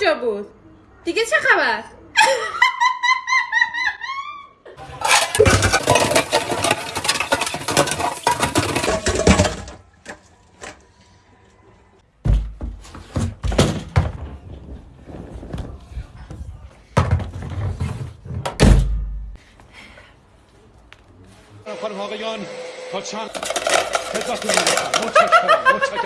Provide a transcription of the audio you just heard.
کجا بود؟ دیگه چه خبر؟ خانم آقایان تا چند خدمتتون متشکرم متشکرم.